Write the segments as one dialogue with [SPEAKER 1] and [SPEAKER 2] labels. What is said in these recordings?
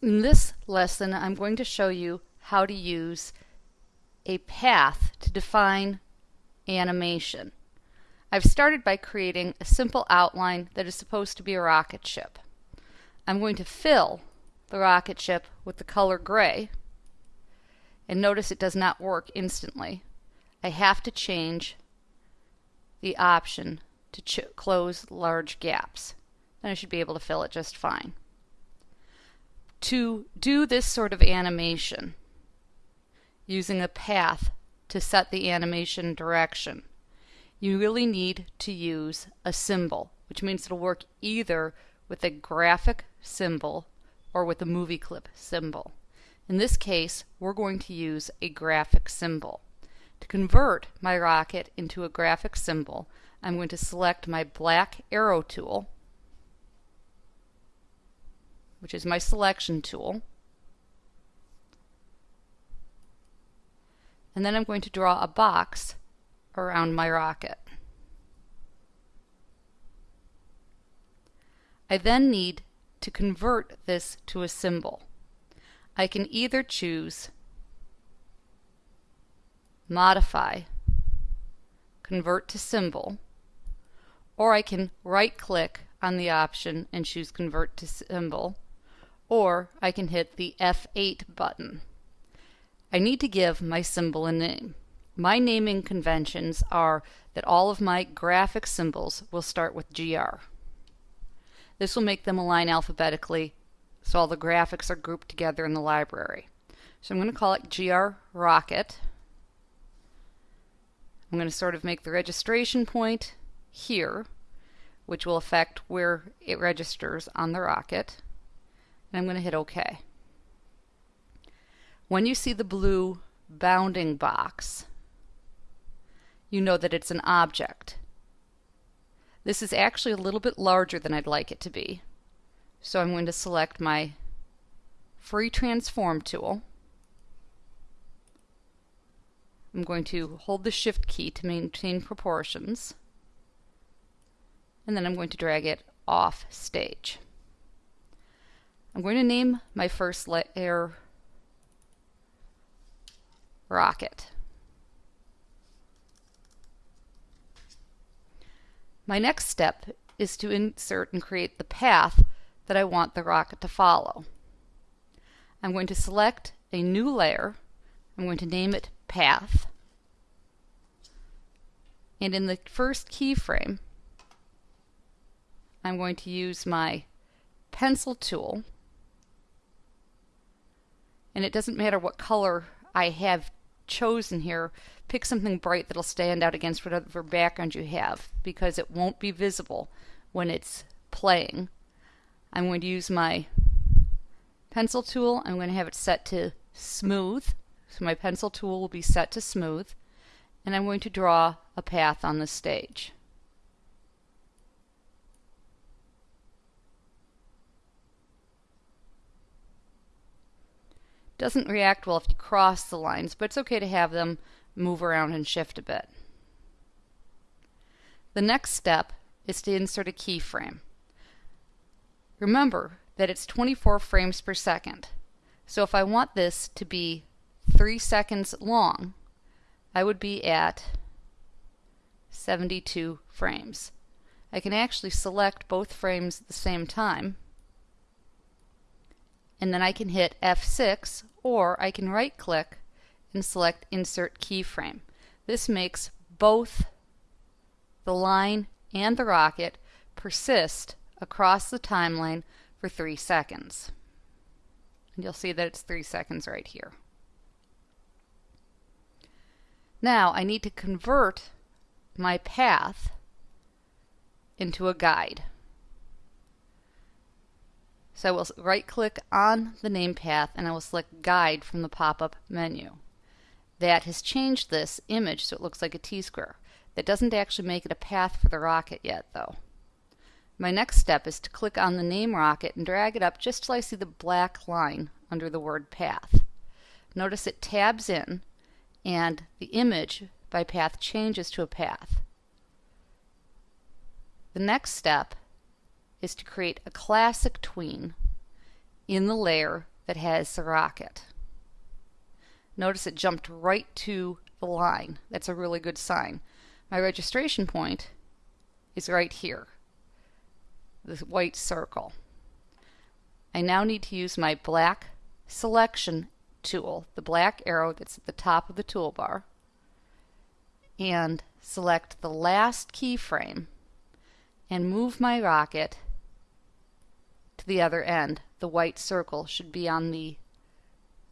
[SPEAKER 1] In this lesson, I'm going to show you how to use a path to define animation. I've started by creating a simple outline that is supposed to be a rocket ship. I'm going to fill the rocket ship with the color gray and notice it does not work instantly. I have to change the option to close large gaps. Then I should be able to fill it just fine to do this sort of animation using a path to set the animation direction, you really need to use a symbol, which means it'll work either with a graphic symbol or with a movie clip symbol. In this case, we're going to use a graphic symbol. To convert my rocket into a graphic symbol, I'm going to select my black arrow tool which is my selection tool. And then I'm going to draw a box around my rocket. I then need to convert this to a symbol. I can either choose Modify, Convert to Symbol, or I can right click on the option and choose Convert to Symbol or I can hit the F8 button. I need to give my symbol a name. My naming conventions are that all of my graphic symbols will start with GR. This will make them align alphabetically so all the graphics are grouped together in the library. So I'm going to call it GR Rocket. I'm going to sort of make the registration point here, which will affect where it registers on the rocket and I'm going to hit OK. When you see the blue bounding box, you know that it's an object. This is actually a little bit larger than I'd like it to be. So I'm going to select my free transform tool. I'm going to hold the shift key to maintain proportions. And then I'm going to drag it off stage. I'm going to name my first layer rocket. My next step is to insert and create the path that I want the rocket to follow. I'm going to select a new layer. I'm going to name it Path. And in the first keyframe, I'm going to use my pencil tool and it doesn't matter what color I have chosen here, pick something bright that'll stand out against whatever background you have because it won't be visible when it's playing. I'm going to use my pencil tool. I'm going to have it set to smooth. So my pencil tool will be set to smooth. And I'm going to draw a path on the stage. Doesn't react well if you cross the lines, but it's okay to have them move around and shift a bit. The next step is to insert a keyframe. Remember that it's 24 frames per second. So if I want this to be 3 seconds long, I would be at 72 frames. I can actually select both frames at the same time and then I can hit F6 or I can right click and select insert keyframe. This makes both the line and the rocket persist across the timeline for three seconds. And you'll see that it's three seconds right here. Now I need to convert my path into a guide. So I will right click on the name path and I will select guide from the pop-up menu. That has changed this image so it looks like a T-square. That doesn't actually make it a path for the rocket yet though. My next step is to click on the name rocket and drag it up just till I see the black line under the word path. Notice it tabs in and the image by path changes to a path. The next step is to create a classic tween in the layer that has the rocket. Notice it jumped right to the line. That's a really good sign. My registration point is right here, the white circle. I now need to use my black selection tool, the black arrow that's at the top of the toolbar, and select the last keyframe and move my rocket the other end. The white circle should be on the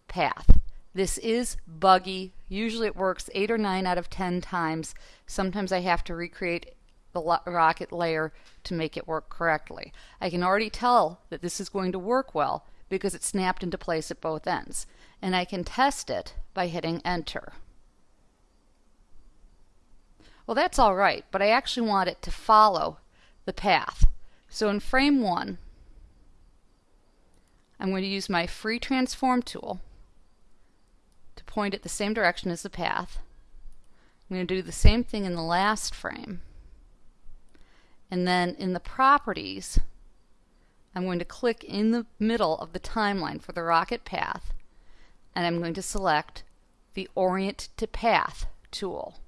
[SPEAKER 1] path. This is buggy. Usually it works 8 or 9 out of 10 times. Sometimes I have to recreate the rocket layer to make it work correctly. I can already tell that this is going to work well because it snapped into place at both ends. And I can test it by hitting enter. Well, that's all right, but I actually want it to follow the path. So in frame one, I'm going to use my free transform tool to point it the same direction as the path. I'm going to do the same thing in the last frame. And then in the properties, I'm going to click in the middle of the timeline for the rocket path and I'm going to select the Orient to Path tool.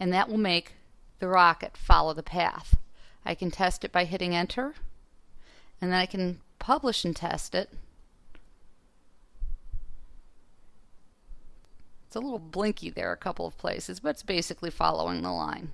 [SPEAKER 1] And that will make the rocket follow the path. I can test it by hitting enter and then I can publish and test it. It's a little blinky there a couple of places, but it's basically following the line.